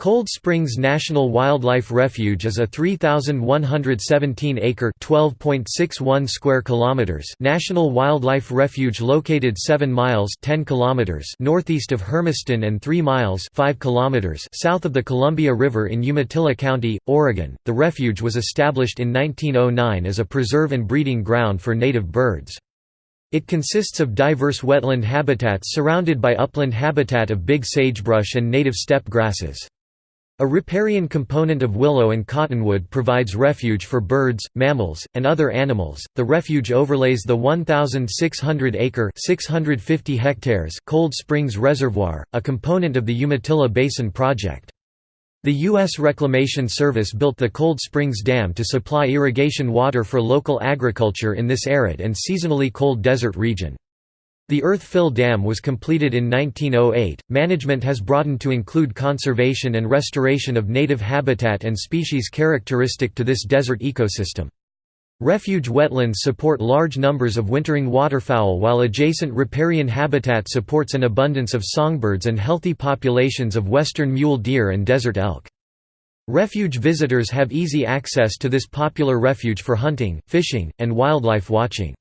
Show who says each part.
Speaker 1: Cold Springs National Wildlife Refuge is a 3,117-acre (12.61 square kilometers) national wildlife refuge located 7 miles (10 kilometers) northeast of Hermiston and 3 miles (5 kilometers) south of the Columbia River in Umatilla County, Oregon. The refuge was established in 1909 as a preserve and breeding ground for native birds. It consists of diverse wetland habitats surrounded by upland habitat of big sagebrush and native steppe grasses. A riparian component of willow and cottonwood provides refuge for birds, mammals, and other animals. The refuge overlays the 1,600 acre (650 hectares) Cold Springs Reservoir, a component of the Umatilla Basin Project. The U.S. Reclamation Service built the Cold Springs Dam to supply irrigation water for local agriculture in this arid and seasonally cold desert region. The Earth Fill Dam was completed in 1908. Management has broadened to include conservation and restoration of native habitat and species characteristic to this desert ecosystem. Refuge wetlands support large numbers of wintering waterfowl while adjacent riparian habitat supports an abundance of songbirds and healthy populations of western mule deer and desert elk. Refuge visitors have easy access to this popular refuge for hunting, fishing, and wildlife watching.